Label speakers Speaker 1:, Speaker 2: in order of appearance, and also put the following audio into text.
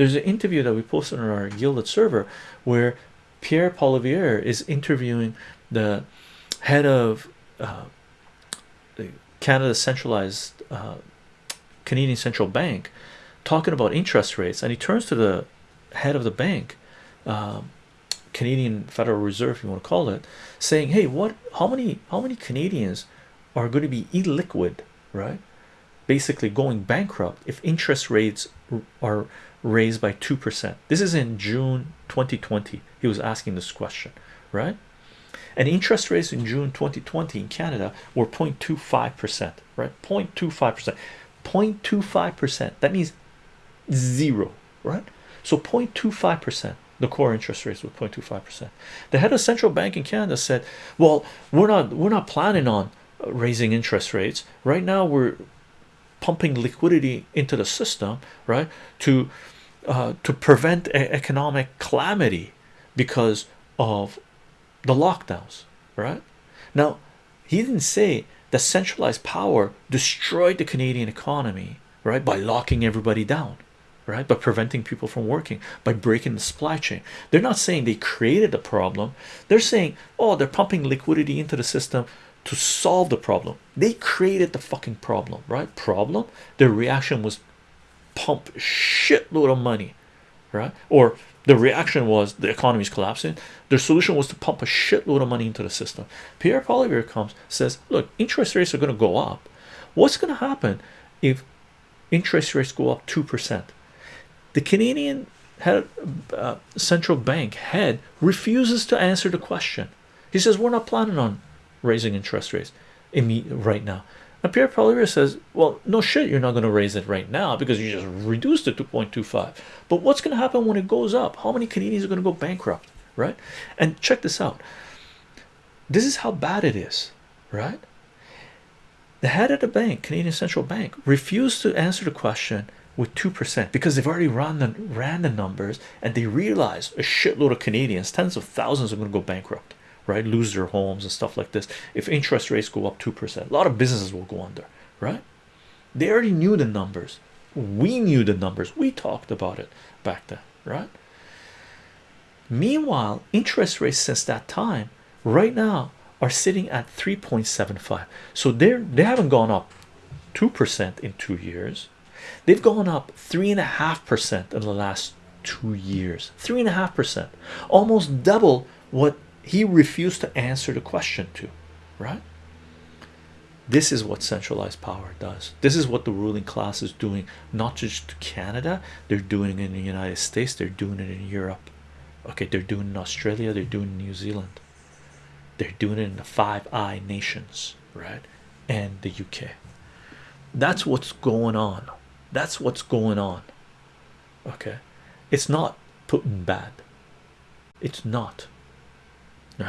Speaker 1: there's an interview that we posted on our gilded server where Pierre Poilievre is interviewing the head of uh, Canada centralized uh, Canadian Central Bank talking about interest rates and he turns to the head of the bank um, Canadian Federal Reserve if you want to call it saying hey what how many how many Canadians are going to be illiquid right? Basically going bankrupt if interest rates are raised by 2% this is in June 2020 he was asking this question right? And interest rates in June 2020 in Canada were 0.25 percent right? 0.25 percent. 0.25 percent that means zero right? So 0.25 percent the core interest rates were 0.25 percent. The head of central bank in Canada said well we're not we're not planning on uh, raising interest rates. Right now we're pumping liquidity into the system right to uh, to prevent economic calamity because of the lockdowns right? Now he didn't say that centralized power destroyed the Canadian economy right by locking everybody down right by preventing people from working by breaking the supply chain. They're not saying they created the problem. They're saying oh they're pumping liquidity into the system to solve the problem. They created the fucking problem right? Problem? Their reaction was pump shitload of money right? Or the reaction was the economy is collapsing. Their solution was to pump a shitload of money into the system. Pierre Poilievre comes says look interest rates are going to go up. What's going to happen if interest rates go up two percent? The Canadian head uh, central bank head refuses to answer the question. He says we're not planning on raising interest rates right now. And Pierre Poilievre says well no shit you're not going to raise it right now because you just reduced it to 0.25 but what's going to happen when it goes up? How many Canadians are going to go bankrupt? Right? And check this out. This is how bad it is right? The head of the bank Canadian Central Bank refused to answer the question with two percent because they've already run the ran the numbers and they realize a shitload of Canadians tens of thousands are going to go bankrupt right? Lose their homes and stuff like this. If interest rates go up two percent a lot of businesses will go under right? They already knew the numbers. We knew the numbers. We talked about it back then right? Meanwhile interest rates since that time right now are sitting at 3.75 so they're they haven't gone up two percent in two years. They've gone up three and a half percent in the last two years. Three and a half percent. Almost double what he refused to answer the question to right? This is what centralized power does. This is what the ruling class is doing not just to Canada. They're doing it in the United States. They're doing it in Europe. Okay they're doing in Australia. They're doing in New Zealand. They're doing it in the five eye nations right and the UK that's what's going on. That's what's going on. Okay? It's not Putin bad. It's not